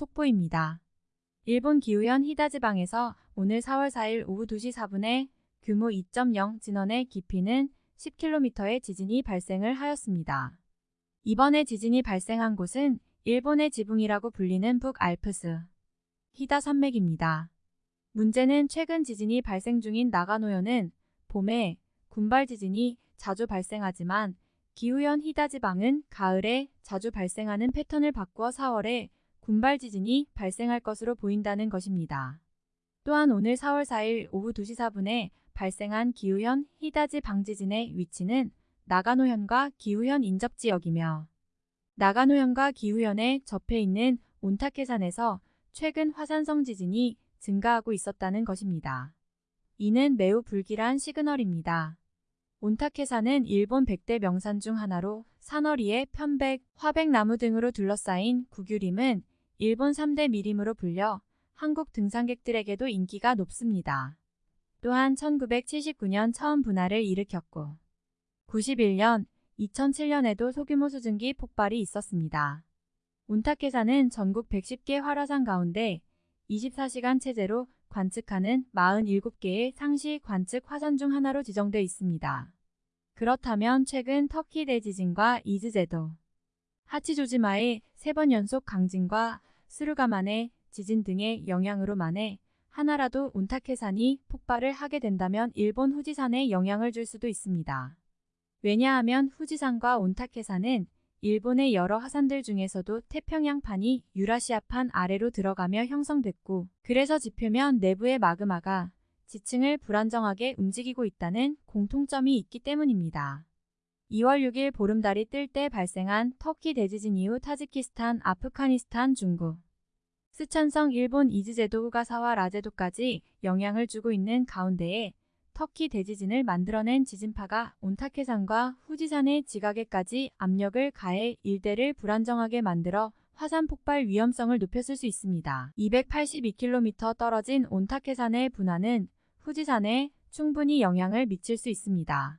속보입니다. 일본 기후현 히다지방에서 오늘 4월 4일 오후 2시 4분에 규모 2.0 진원의 깊이는 10km의 지진이 발생을 하였습니다. 이번에 지진이 발생한 곳은 일본의 지붕이라고 불리는 북알프스 히다 산맥입니다. 문제는 최근 지진이 발생 중인 나가노현은 봄에 군발 지진이 자주 발생하지만 기후현 히다 지방은 가을에 자주 발생하는 패턴을 바꾸어 4월에 군발 지진이 발생할 것으로 보인다는 것입니다. 또한 오늘 4월 4일 오후 2시 4분에 발생한 기후현 히다지 방지진의 위치는 나가노현과 기후현 인접 지역이며 나가노현과 기후현에 접해 있는 온타케산에서 최근 화산성 지진이 증가하고 있었다는 것입니다. 이는 매우 불길한 시그널입니다. 온타케산은 일본 100대 명산 중 하나로 산허리에 편백, 화백나무 등으로 둘러싸인 구규림은 일본 3대 미림으로 불려 한국 등산객들에게도 인기가 높습니다. 또한 1979년 처음 분화를 일으켰고 91년, 2007년에도 소규모 수증기 폭발이 있었습니다. 온타케산은 전국 110개 활화산 가운데 24시간 체제로 관측하는 47개의 상시 관측 화산 중 하나로 지정돼 있습니다. 그렇다면 최근 터키 대지진과 이즈제도, 하치조지마의 세 번 연속 강진과 스루가만의 지진 등의 영향으로 만에 하나라도 온타케산이 폭발을 하게 된다면 일본 후지산에 영향을 줄 수도 있습니다. 왜냐하면 후지산과 온타케산은 일본의 여러 화산들 중에서도 태평양판이 유라시아판 아래로 들어가며 형성됐고 그래서 지표면 내부의 마그마가 지층을 불안정하게 움직이고 있다는 공통점이 있기 때문입니다. 2월 6일 보름달이 뜰 때 발생한 터키 대지진 이후 타지키스탄, 아프가니스탄, 중국, 스촨성 일본 이즈제도 후가사와 라제도까지 영향을 주고 있는 가운데에 터키 대지진을 만들어낸 지진파가 온타케산과 후지산의 지각에까지 압력을 가해 일대를 불안정하게 만들어 화산 폭발 위험성을 높였을 수 있습니다. 282km 떨어진 온타케산의 분화는 후지산에 충분히 영향을 미칠 수 있습니다.